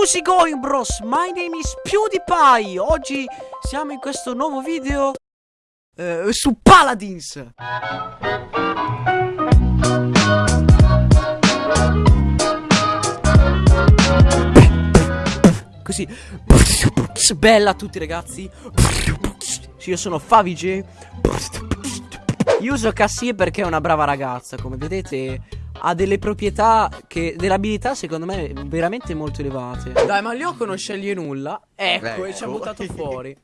How's it going bros? My name is PewDiePie. Oggi siamo in questo nuovo video eh, Su Paladins. Così. Bella a tutti ragazzi. Io sono Favij Io uso Cassie perché è una brava ragazza Come vedete ha delle proprietà che delle abilità secondo me veramente molto elevate. Dai, ma Lyoko non sceglie nulla. Ecco, ecco. e ci ha buttato fuori.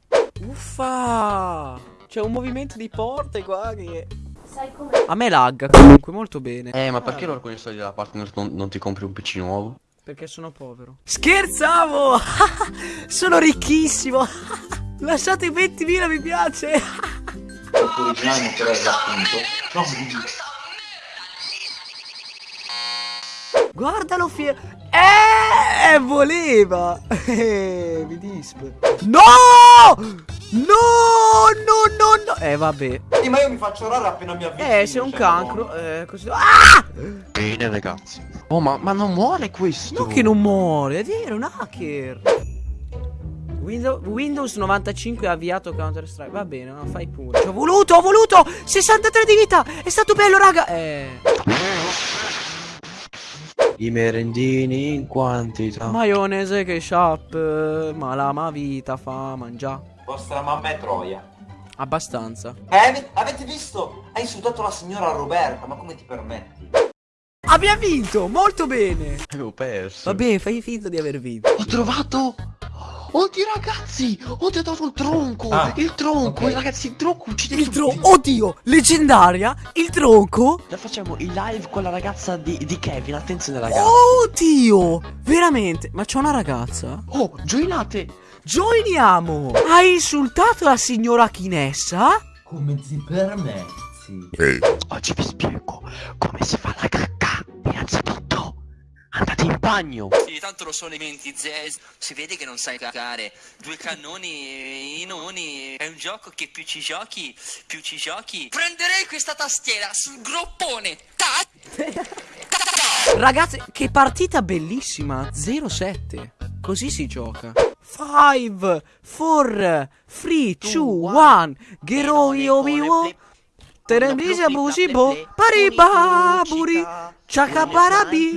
Uffa! C'è un movimento di porte qua che Sai come? A me lagga comunque molto bene. Eh, ma perché allora con i soldi della partner non, non ti compri un PC nuovo? Perché sono povero. Scherzavo! sono ricchissimo! Lasciate 20.000 mi piace! Originale non appunto. No, Guardalo fiero. Eh, voleva. Eh, mi dispe. No! No, no, no, no. Eh, vabbè. Sì, ma io mi faccio raro appena mi avvicino. Eh, sei un cioè, cancro. Eh, così. Ah! Bene, ragazzi. Oh, ma, ma non muore questo. No, che non muore. È vero, un hacker. Windows, Windows 95 ha avviato Counter Strike. Va bene, no, fai pure. Ho voluto, ho voluto. 63 di vita. È stato bello, raga. Eh. I merendini in quantità. Maionese che shop, ma la ma vita fa mangiare. Vostra mamma è Troia. Abbastanza. Eh, avete visto? Hai insultato la signora Roberta, ma come ti permetti? Abbiamo vinto, molto bene. Avevo perso. Vabbè, fai finta di aver vinto. Ho trovato Oddio ragazzi, ho dato il tronco, ah, il tronco, okay. ragazzi, il tronco uccide Il tronco, oddio, leggendaria, il tronco. La facciamo in live con la ragazza di, di Kevin, attenzione ragazzi. Oddio, veramente, ma c'è una ragazza? Oh, joinate. Joiniamo. Hai insultato la signora Chinessa? Come ti permetti? Ehi. Oggi vi spiego come si fa la cacca, innanzitutto Andate in bagno! Sì, tanto lo sono i menti, Zez. Si vede che non sai cagare. Due cannoni, i noni. È un gioco che più ci giochi, più ci giochi. Prenderei questa tastiera sul groppone. Ta Ragazzi, che partita bellissima. 0-7. Così si gioca. 5, 4, 3, 2, 1. Geroi obiwo. Teremisia busibo. Pariba buri. Ciacabarabi.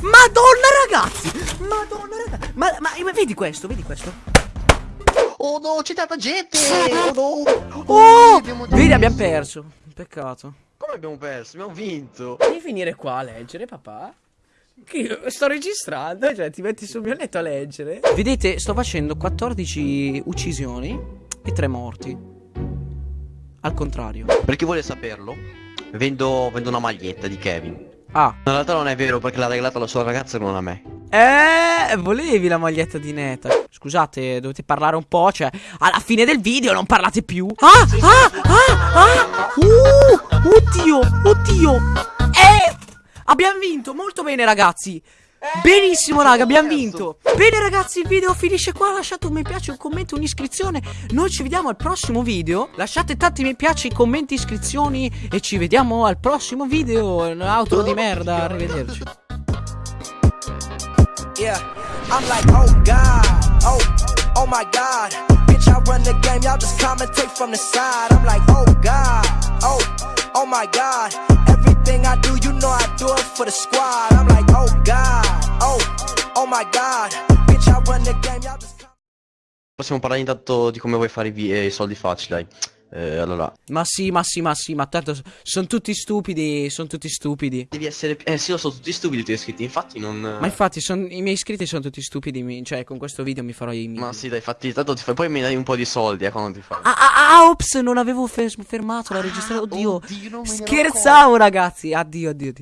Madonna ragazzi! Madonna ragazzi! Ma, ma, vedi questo, vedi questo? Oh no, c'è tanta gente! Oh no! Oh! Abbiamo vedi, abbiamo perso. Peccato. Come abbiamo perso? Abbiamo vinto. Devi finire qua a leggere, papà. Che sto registrando, cioè ti metti sul mio letto a leggere. Vedete, sto facendo 14 uccisioni e 3 morti. Al contrario. Per chi vuole saperlo, Vendo, vendo una maglietta di Kevin. Ah. In realtà non è vero perché l'ha regalata la sua ragazza e non a me. Eh, volevi la maglietta di Neta. Scusate, dovete parlare un po', cioè, alla fine del video non parlate più. Ah, ah, ah, ah. Uh, oddio, oddio. Eh, abbiamo vinto, molto bene ragazzi. Benissimo raga abbiamo vinto. Bene ragazzi il video finisce qua. Lasciate un mi piace, un commento, un'iscrizione. Noi ci vediamo al prossimo video. Lasciate tanti mi piace, commenti, iscrizioni E ci vediamo al prossimo video. Outro di merda Arrivederci. Yeah I'm like oh god Oh Oh my god. Bitch I run the game Y'all just commentate from the side. I'm like oh god Oh Oh my god Everything I do you know I do it for the squad. I'm like oh god Oh, oh my god. Bitch, I run the game, y'all just Possiamo parlare intanto di come vuoi fare i, eh, soldi facili, dai. Eh, allora. Ma sì, ma sì, ma sì, ma tanto sono tutti stupidi, sono tutti stupidi. Devi essere... Eh sì, lo sono tutti stupidi i tuoi iscritti, infatti non... Ma infatti, son... i miei iscritti sono tutti stupidi, mi... cioè con questo video mi farò i miei... Ma sì, dai, infatti, tanto ti fai... poi mi dai un po' di soldi, eh, quando ti fai. Ah, ah, ah, ops, non avevo fer fermato la registrazione, oddio. oddio Scherzavo, ragazzi, addio, addio, addio.